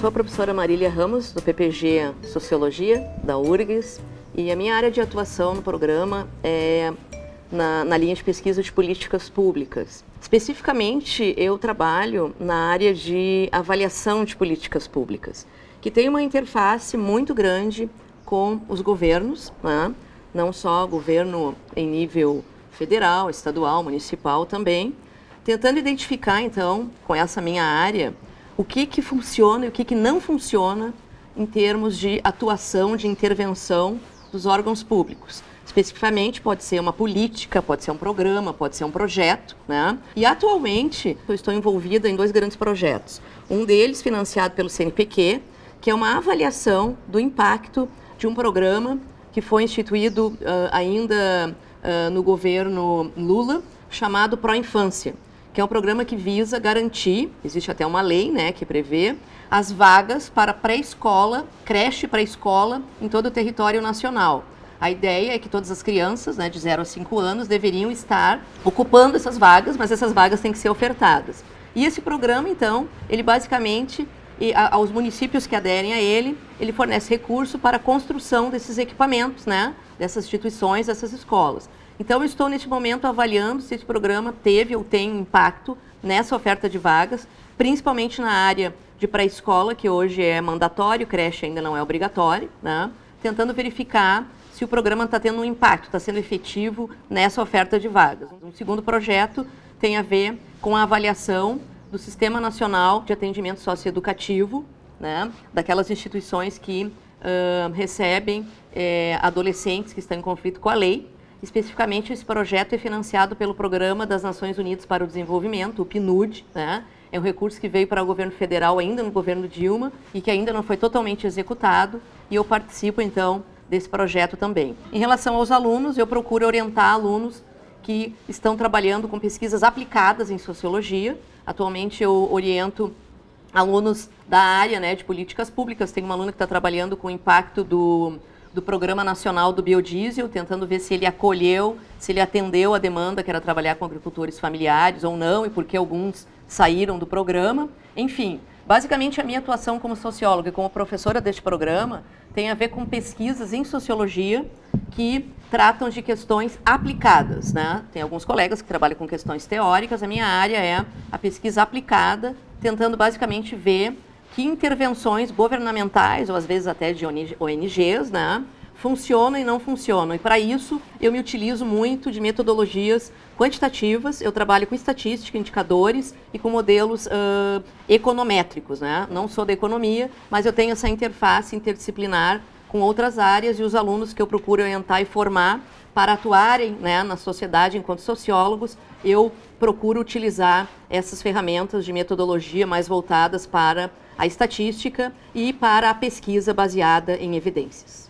sou a professora Marília Ramos, do PPG Sociologia, da URGS, e a minha área de atuação no programa é na, na, linha de pesquisa de políticas públicas. Especificamente, eu trabalho na área de avaliação de políticas públicas, que tem uma interface muito grande com os governos, né? não só governo em nível federal, estadual, municipal também, tentando identificar, então, com essa minha área, o que, que funciona e o que, que não funciona em termos de atuação, de intervenção dos órgãos públicos. Especificamente, pode ser uma política, pode ser um programa, pode ser um projeto. Né? E, atualmente, eu estou envolvida em dois grandes projetos. Um deles, financiado pelo CNPq, que é uma avaliação do impacto de um programa que foi instituído uh, ainda uh, no governo Lula, chamado Pro Infância que é um programa que visa garantir, existe até uma lei né, que prevê, as vagas para pré-escola, creche pré-escola em todo o território nacional. A ideia é que todas as crianças né, de 0 a 5 anos deveriam estar ocupando essas vagas, mas essas vagas têm que ser ofertadas. E esse programa, então, ele basicamente, a, aos municípios que aderem a ele, ele fornece recurso para a construção desses equipamentos, né, dessas instituições, dessas escolas. Então, estou neste momento avaliando se esse programa teve ou tem impacto nessa oferta de vagas, principalmente na área de pré-escola, que hoje é mandatório, creche ainda não é obrigatório, né? tentando verificar se o programa está tendo um impacto, está sendo efetivo nessa oferta de vagas. Um segundo projeto tem a ver com a avaliação do Sistema Nacional de Atendimento Socioeducativo, né? daquelas instituições que uh, recebem eh, adolescentes que estão em conflito com a lei, Especificamente, esse projeto é financiado pelo Programa das Nações Unidas para o Desenvolvimento, o PNUD, né? É um recurso que veio para o governo federal ainda no governo Dilma e que ainda não foi totalmente executado e eu participo, então, desse projeto também. Em relação aos alunos, eu procuro orientar alunos que estão trabalhando com pesquisas aplicadas em sociologia. Atualmente eu oriento alunos da área né, de políticas públicas. Tem uma aluna que está trabalhando com o impacto do do Programa Nacional do Biodiesel, tentando ver se ele acolheu, se ele atendeu a demanda que era trabalhar com agricultores familiares ou não, e por que alguns saíram do programa. Enfim, basicamente a minha atuação como socióloga e como professora deste programa tem a ver com pesquisas em sociologia que tratam de questões aplicadas. Né? Tem alguns colegas que trabalham com questões teóricas, a minha área é a pesquisa aplicada, tentando basicamente ver que intervenções governamentais, ou às vezes até de ONGs, né, funcionam e não funcionam. E para isso, eu me utilizo muito de metodologias quantitativas, eu trabalho com estatística, indicadores e com modelos uh, econométricos. Né? Não sou da economia, mas eu tenho essa interface interdisciplinar com outras áreas e os alunos que eu procuro orientar e formar para atuarem né, na sociedade enquanto sociólogos, eu procuro utilizar essas ferramentas de metodologia mais voltadas para a estatística e para a pesquisa baseada em evidências.